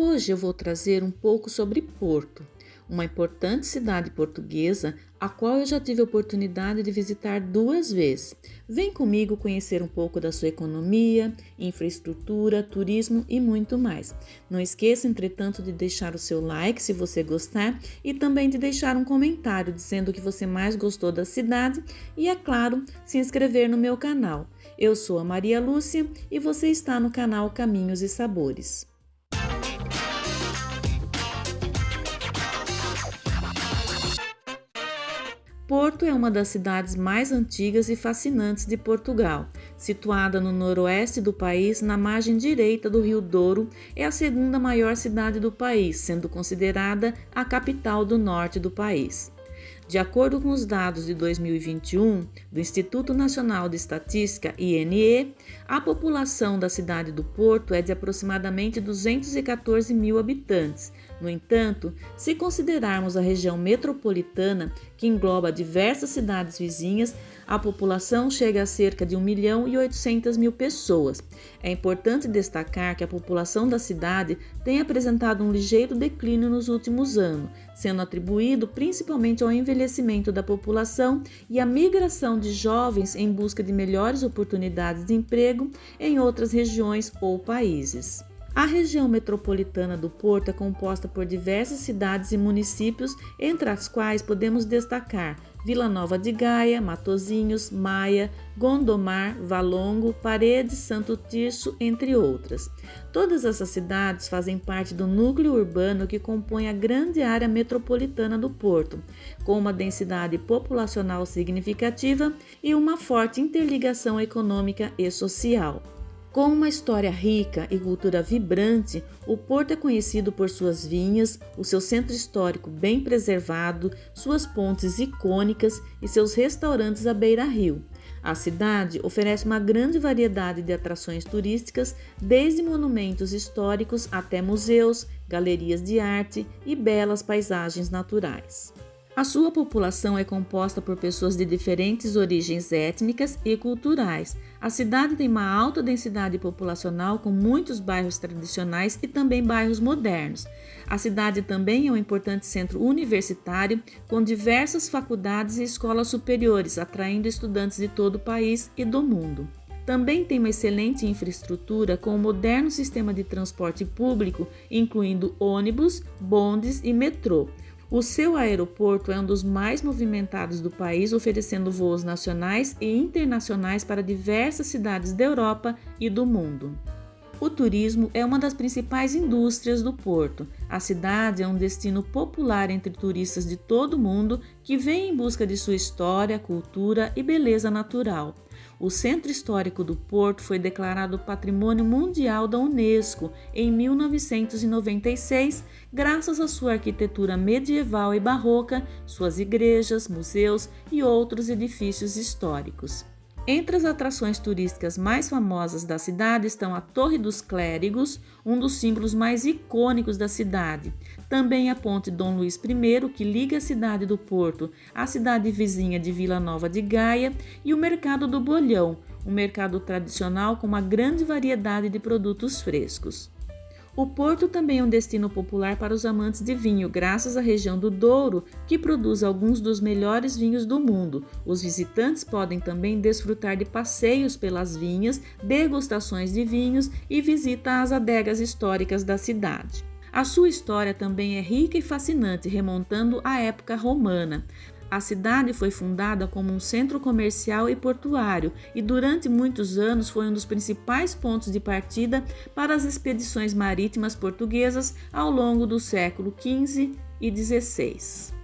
Hoje eu vou trazer um pouco sobre Porto, uma importante cidade portuguesa a qual eu já tive a oportunidade de visitar duas vezes. Vem comigo conhecer um pouco da sua economia, infraestrutura, turismo e muito mais. Não esqueça, entretanto, de deixar o seu like se você gostar e também de deixar um comentário dizendo o que você mais gostou da cidade e, é claro, se inscrever no meu canal. Eu sou a Maria Lúcia e você está no canal Caminhos e Sabores. Porto é uma das cidades mais antigas e fascinantes de Portugal. Situada no noroeste do país, na margem direita do Rio Douro, é a segunda maior cidade do país, sendo considerada a capital do norte do país. De acordo com os dados de 2021 do Instituto Nacional de Estatística, INE, a população da cidade do Porto é de aproximadamente 214 mil habitantes, no entanto, se considerarmos a região metropolitana, que engloba diversas cidades vizinhas, a população chega a cerca de 1 milhão e 800 mil pessoas. É importante destacar que a população da cidade tem apresentado um ligeiro declínio nos últimos anos, sendo atribuído principalmente ao envelhecimento da população e à migração de jovens em busca de melhores oportunidades de emprego em outras regiões ou países. A região metropolitana do Porto é composta por diversas cidades e municípios, entre as quais podemos destacar Vila Nova de Gaia, Matozinhos, Maia, Gondomar, Valongo, Paredes, Santo Tirso, entre outras. Todas essas cidades fazem parte do núcleo urbano que compõe a grande área metropolitana do Porto, com uma densidade populacional significativa e uma forte interligação econômica e social. Com uma história rica e cultura vibrante, o Porto é conhecido por suas vinhas, o seu centro histórico bem preservado, suas pontes icônicas e seus restaurantes à beira-rio. A cidade oferece uma grande variedade de atrações turísticas, desde monumentos históricos até museus, galerias de arte e belas paisagens naturais. A sua população é composta por pessoas de diferentes origens étnicas e culturais. A cidade tem uma alta densidade populacional com muitos bairros tradicionais e também bairros modernos. A cidade também é um importante centro universitário com diversas faculdades e escolas superiores, atraindo estudantes de todo o país e do mundo. Também tem uma excelente infraestrutura com um moderno sistema de transporte público, incluindo ônibus, bondes e metrô. O seu aeroporto é um dos mais movimentados do país, oferecendo voos nacionais e internacionais para diversas cidades da Europa e do mundo. O turismo é uma das principais indústrias do porto. A cidade é um destino popular entre turistas de todo o mundo que vêm em busca de sua história, cultura e beleza natural. O Centro Histórico do Porto foi declarado Patrimônio Mundial da Unesco em 1996, graças à sua arquitetura medieval e barroca, suas igrejas, museus e outros edifícios históricos. Entre as atrações turísticas mais famosas da cidade estão a Torre dos Clérigos, um dos símbolos mais icônicos da cidade. Também a Ponte Dom Luís I, que liga a cidade do Porto à cidade vizinha de Vila Nova de Gaia, e o Mercado do Bolhão, um mercado tradicional com uma grande variedade de produtos frescos. O Porto também é um destino popular para os amantes de vinho, graças à região do Douro, que produz alguns dos melhores vinhos do mundo. Os visitantes podem também desfrutar de passeios pelas vinhas, degustações de vinhos e visita às adegas históricas da cidade. A sua história também é rica e fascinante, remontando à época romana. A cidade foi fundada como um centro comercial e portuário e durante muitos anos foi um dos principais pontos de partida para as expedições marítimas portuguesas ao longo do século XV e XVI.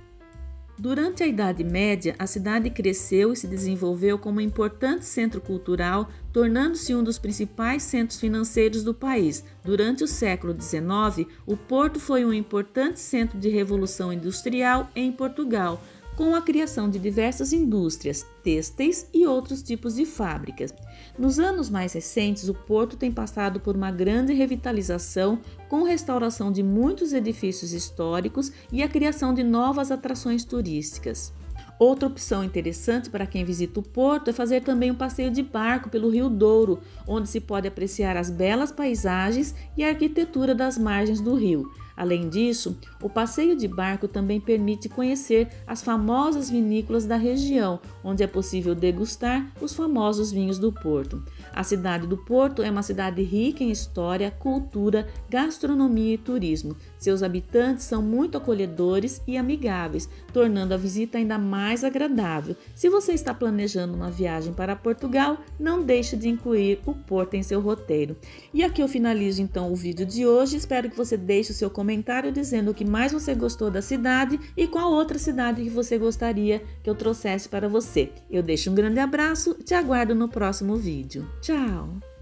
Durante a Idade Média, a cidade cresceu e se desenvolveu como um importante centro cultural, tornando-se um dos principais centros financeiros do país. Durante o século XIX, o porto foi um importante centro de revolução industrial em Portugal, com a criação de diversas indústrias, têxteis e outros tipos de fábricas. Nos anos mais recentes, o porto tem passado por uma grande revitalização, com restauração de muitos edifícios históricos e a criação de novas atrações turísticas. Outra opção interessante para quem visita o porto é fazer também um passeio de barco pelo Rio Douro, onde se pode apreciar as belas paisagens e a arquitetura das margens do rio. Além disso, o passeio de barco também permite conhecer as famosas vinícolas da região, onde é possível degustar os famosos vinhos do Porto. A cidade do Porto é uma cidade rica em história, cultura, gastronomia e turismo. Seus habitantes são muito acolhedores e amigáveis, tornando a visita ainda mais agradável. Se você está planejando uma viagem para Portugal, não deixe de incluir o Porto em seu roteiro. E aqui eu finalizo então o vídeo de hoje. Espero que você deixe o seu comentário dizendo o que mais você gostou da cidade e qual outra cidade que você gostaria que eu trouxesse para você. Eu deixo um grande abraço te aguardo no próximo vídeo. Tchau!